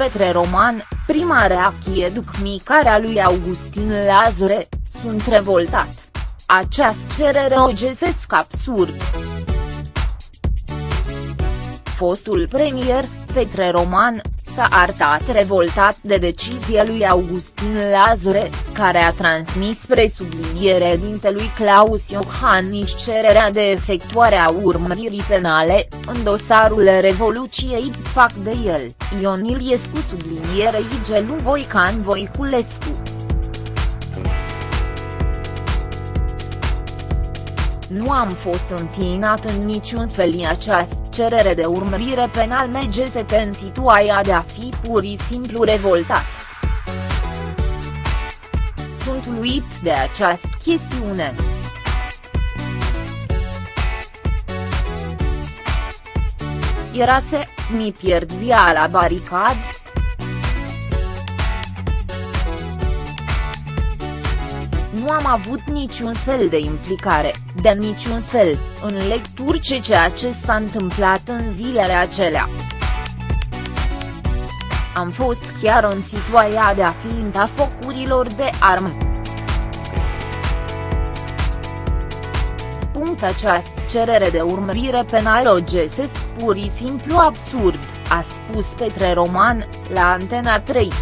Petre Roman, prima reacție după micarea lui Augustin Lazare, sunt revoltat. Această cerere o găsesc absurd. Fostul premier, Petre Roman, s-a arătat revoltat de decizia lui Augustin Lazare, care a transmis spre subliniere dintelui Claus Iohannis cererea de efectuare a urmăririi penale, în dosarul Revoluției fac de el, Ion Iliescu sublinierei Gelu Voican Voiculescu. Nu am fost întinat în niciun fel această cerere de urmărire penal MGSP în situația de a fi pur și simplu revoltat. Sunt uluit de această chestiune. Era să mi pierd via la baricad, nu am avut niciun fel de implicare, de niciun fel, în lecturi ce ceea ce s-a întâmplat în zilele acelea. Am fost chiar în situația de a fi în focurilor de armă. Punct această cerere de urmărire penală o găsesc pur și simplu absurd, a spus Petre Roman, la Antena 3.